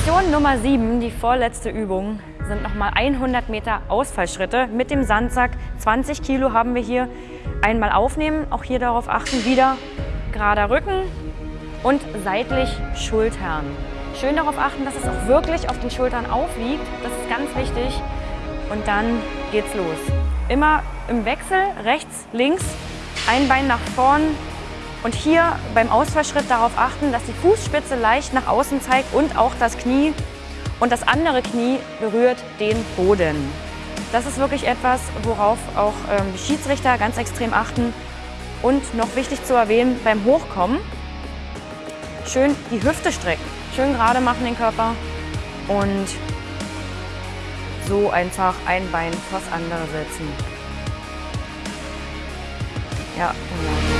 Lektion Nummer 7, die vorletzte Übung, sind nochmal 100 Meter Ausfallschritte mit dem Sandsack. 20 Kilo haben wir hier. Einmal aufnehmen, auch hier darauf achten, wieder gerader Rücken und seitlich Schultern. Schön darauf achten, dass es auch wirklich auf den Schultern aufliegt. Das ist ganz wichtig. Und dann geht's los. Immer im Wechsel, rechts, links, ein Bein nach vorn, und hier beim Ausfallschritt darauf achten, dass die Fußspitze leicht nach außen zeigt und auch das Knie. Und das andere Knie berührt den Boden. Das ist wirklich etwas, worauf auch ähm, die Schiedsrichter ganz extrem achten. Und noch wichtig zu erwähnen, beim Hochkommen schön die Hüfte strecken. Schön gerade machen den Körper und so einfach ein Bein vors andere setzen. Ja, genau.